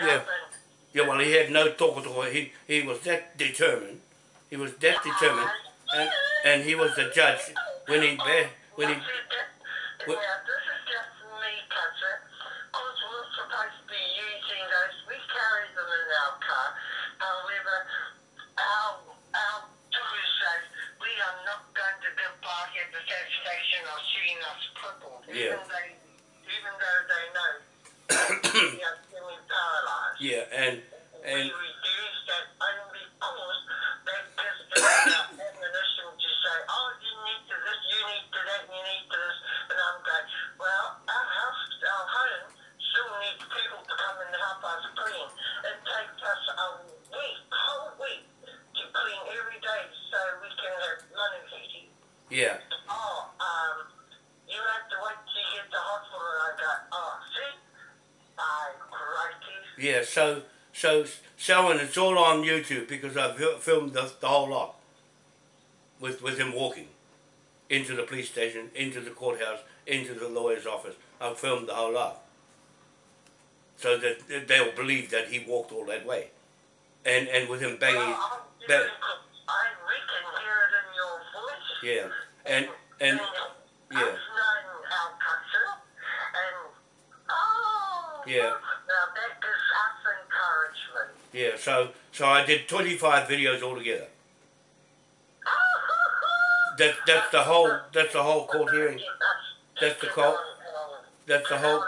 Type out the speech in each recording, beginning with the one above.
Yeah. happen. Yeah, well, he had no talk at all. He, he was that determined. He was that determined. And, and he was the judge when he, when he, Now, see, that- What- now, this is just me, Cousin. Because we're supposed to be using those. We carry them in our car. However, our, our doctor says we are not going to give party at the satisfaction of seeing us crippled. Yeah. Even, they, even though they know we are semi-paralyzed. Yeah, and, and, we reduce that only because that gives them the ammunition to say, oh, you need to this, you need to that, you need to this. And I'm going, well, our house, our home still needs people to come and help us clean. It takes us a week, whole week, to clean every day so we can have running heating. yeah, Oh, um, you have to wait till you get to hospital. And I go, oh, see? By crikey. Yeah, so, so, Selwyn, it's all on YouTube because I've filmed the, the whole lot with, with him walking into the police station, into the courthouse, into the lawyer's office. I've filmed the whole lot. So that they'll believe that he walked all that way. And, and with him banging, Well, I'm ba- hearing- I we can hear it in your voice. yeah, and, and, yeah. I've known our country, and oh, Yeah. Now that gives us encouragement. Yeah, so so I did 25 videos altogether. That that's the whole that's the whole court hearing. That's the court- That's the whole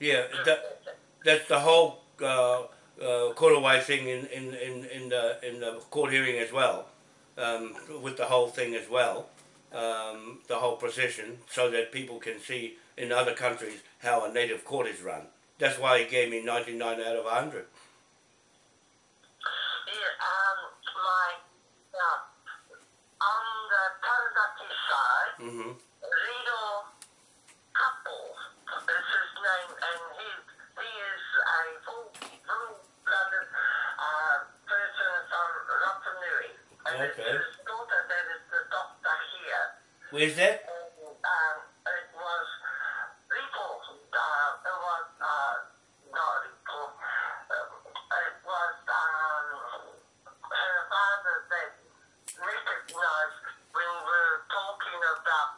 yeah that that's the whole uh, uh, thing in, in, in, in the in the court hearing as well, um, with the whole thing as well, um, the whole procession, so that people can see in other countries how a native court is run. That's why he gave me 99 out of 100. Yeah, um, my now on the Taranaki side. hmm Lido Couple is his name, and he he is a full blooded uh, person from Rapanui. And Okay. his daughter that is the doctor here. Where's that? And um, it was Lipo, uh, it was uh, not Lipo, um, it was um, her father that recognized when we were talking about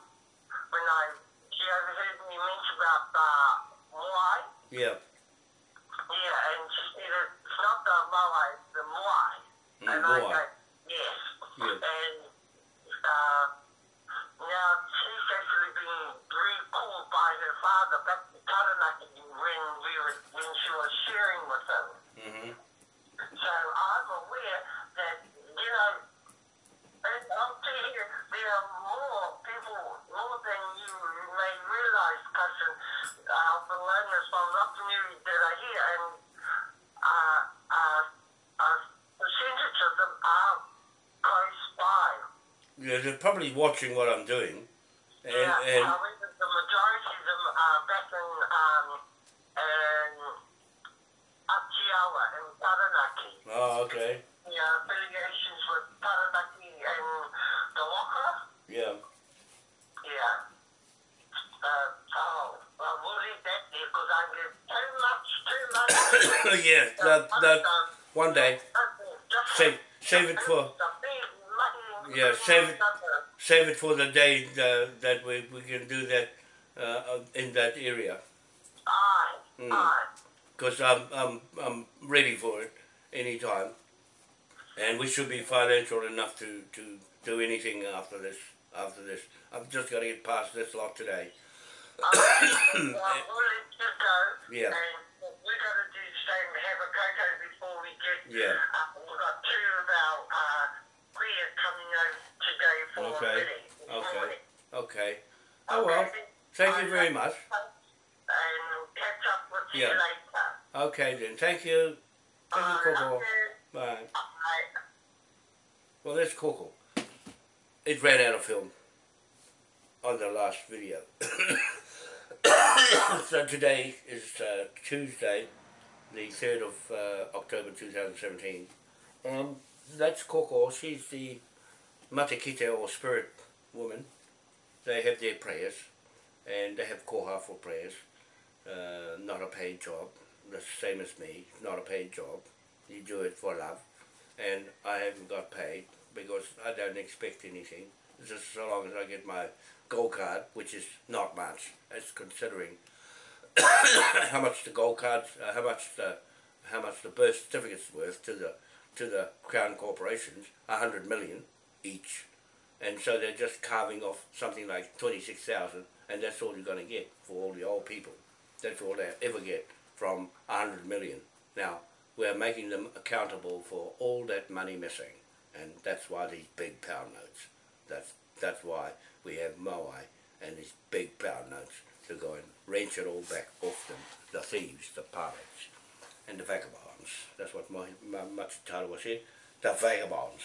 when I she overheard me mention about uh, Moai. Yeah. Yeah, and she it's not the Moai, the Moai. Mm, and I Moai. yes. Yeah. And uh, now she's actually been recalled by her father back to Taranaki when we were when she was sharing with him. hmm So I'm aware that, you know, and I'll tell you, there are more people, more than you may realize, cousin, uh, belongers from Rapanui that are here, and uh, uh, a percentage of are close by. Yeah, they're probably watching what I'm doing. And, yeah, and however, the majority of them are back in, um, in Atiawa and Taranaki. oh, okay. Yeah, affiliations with Taranaki and the Waka. Yeah. Yeah. Uh, oh, well, we'll leave that there because I get too much, too much. Yeah. That, that one day. Save save it for the Yeah, save it. save it for the day uh, that we, we can do that uh, in that area. Aye, Mm. aye. Because I'm I'm I'm ready for it anytime. And we should be financial enough to, to do anything after this after this. I've just got to get past this lot today. well, we'll let you go. Yeah. And we're going to do the same, have a cocoa before we get. Yeah. Uh, we've got two of our uh, kuia coming over today for Okay. a wedding. Okay. Okay. Oh well. Thank you very much. And catch up with you Yeah. later. Okay then. Thank you. Thank you, Coco. Bye. Bye. Well, that's Coco. It ran out of film on the last video. so today is uh, Tuesday, the 3rd of uh, October 2017. And that's Coco. She's the Matakite or spirit woman. They have their prayers and they have koha for prayers. Uh, not a paid job. the same as me, not a paid job. You do it for love, and I haven't got paid because I don't expect anything. Just so long as I get my gold card, which is not much, as considering how much the gold cards, uh, how much the how much the birth certificate's worth to the to the crown corporations, a hundred million each, and so they're just carving off something like twenty six thousand, and that's all you're going to get for all the old people. That's all they ever get from a hundred million. Now we're making them accountable for all that money missing, and that's why these big pound notes. That's that's why we have Moai and these big pound notes to go and wrench it all back off them, the thieves, the pirates, and the vagabonds. That's what my, my much here. The vagabonds.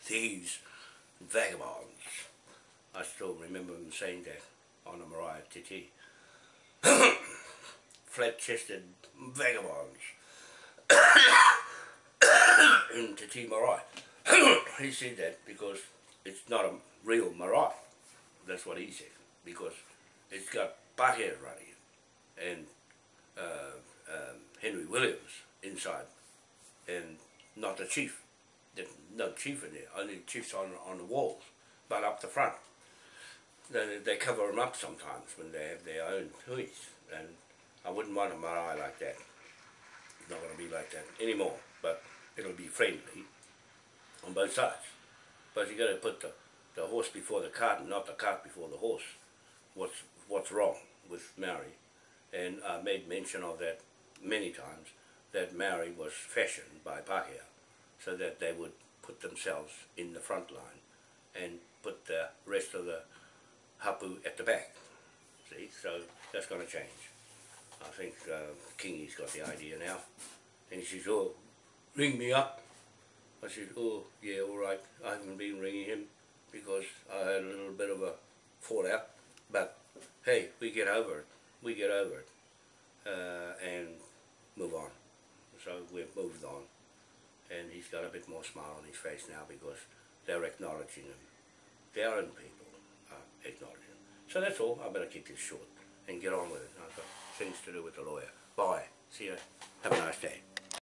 Thieves, vagabonds. I still remember him saying that on the Mariah TT. Flat-chested vagabonds. in Te Tii Marae. he said that because it's not a real marae. That's what he said. Because it's got Pākehā running and uh, um, Henry Williams inside and not the chief. There's no chief in there, only chiefs on, on the walls, but up the front. They, they cover them up sometimes when they have their own huis and I wouldn't want a marae like that. It's not going to be like that anymore, but it'll be friendly on both sides. But you got to put the, the horse before the cart and not the cart before the horse. What's what's wrong with Maori? And I made mention of that many times that Maori was fashioned by Pākehā so that they would put themselves in the front line and put the rest of the hapu at the back. See, so that's going to change. I think uh, Kingy's got the idea now. And he says, oh, ring me up. I said, oh, yeah, all right. I haven't been ringing him because I had a little bit of a fallout. But, hey, we get over it. We get over it. Uh, and move on. So we've moved on. And he's got a bit more smile on his face now because they're acknowledging him. Their own people are acknowledging him. So that's all. I better keep this short and get on with it. I've got things to do with the lawyer. Bye. See you. Have a nice day.